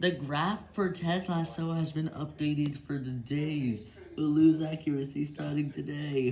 The graph for Ted Lasso has been updated for the days. We'll lose accuracy starting today.